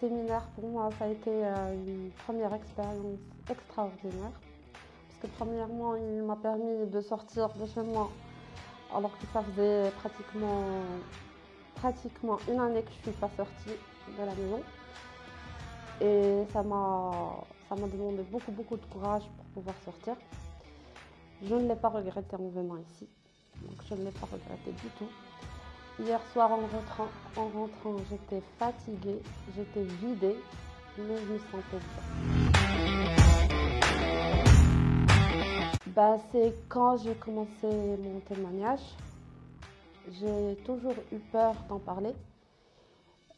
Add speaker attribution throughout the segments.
Speaker 1: séminaire, pour moi, ça a été euh, une première expérience extraordinaire. Parce que premièrement, il m'a permis de sortir de chez moi, alors que ça faisait pratiquement, pratiquement une année que je ne suis pas sortie de la maison. Et ça m'a, ça m'a demandé beaucoup, beaucoup de courage pour pouvoir sortir. Je ne l'ai pas regretté en venant ici. Donc je ne l'ai pas regretté du tout. Hier soir en rentrant, en rentrant j'étais fatiguée, j'étais vidée, mais je me sentais bien. Bah, c'est quand j'ai commencé mon témoignage, j'ai toujours eu peur d'en parler.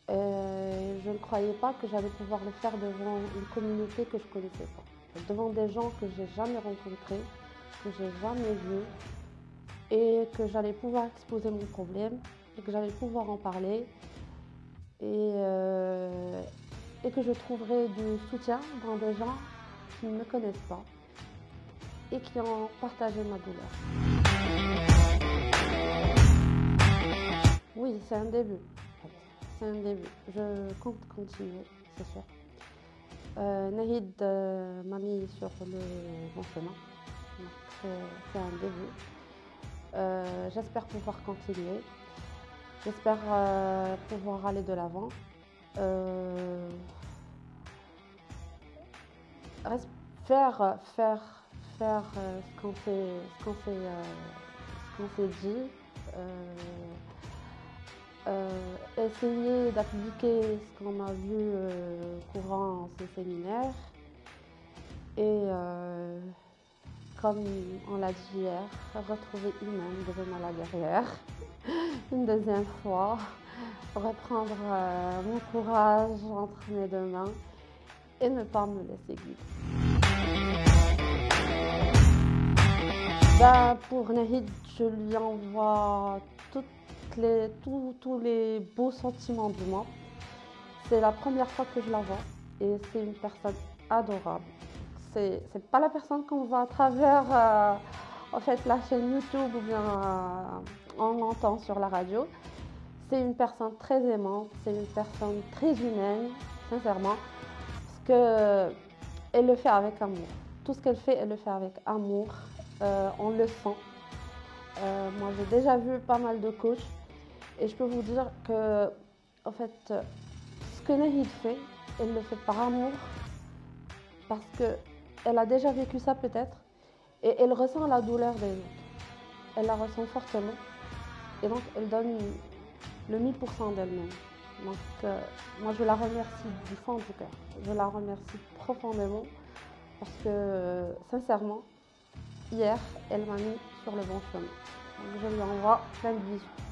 Speaker 1: je ne croyais pas que j'allais pouvoir le faire devant une communauté que je ne connaissais pas, devant des gens que j'ai jamais rencontrés, que j'ai jamais vus, et que j'allais pouvoir exposer mon problème et que j'allais pouvoir en parler et, euh, et que je trouverais du soutien dans des gens qui ne me connaissent pas et qui ont partagé ma douleur. Oui, c'est un début. C'est un début. Je compte continuer, c'est sûr. Euh, Nahid euh, m'a mis sur le bon chemin. C'est un début. J'espère pouvoir continuer. J'espère euh, pouvoir aller de l'avant. Euh, faire, faire, faire ce qu'on s'est dit. essayer d'appliquer ce qu'on a vu courant ces séminaires et comme on l'a dit hier, retrouver humaine devenant la guerrière. Une deuxième fois, reprendre euh, mon courage entre mes deux mains et ne pas me laisser guider. Ben, pour Nahid, je lui envoie les, tous les beaux sentiments du monde. C'est la première fois que je la vois et c'est une personne adorable c'est n'est pas la personne qu'on voit à travers euh, en fait, la chaîne YouTube ou bien euh, sur la radio. C'est une personne très aimante, c'est une personne très humaine, sincèrement, parce qu'elle le fait avec amour. Tout ce qu'elle fait, elle le fait avec amour. Euh, on le sent. moi, j'ai déjà vu pas mal de coachs et je peux vous dire que, en fait, ce que Nahid fait, elle le fait par amour parce que elle a déjà vécu ça peut-être et elle ressent la douleur des autres. Elle la ressent fortement et donc elle donne le 1000% d'elle-même. Donc euh, moi je la remercie du fond du cœur. Je la remercie profondément parce que sincèrement, hier, elle m'a mis sur le bon chemin. Donc je lui envoie plein de bisous.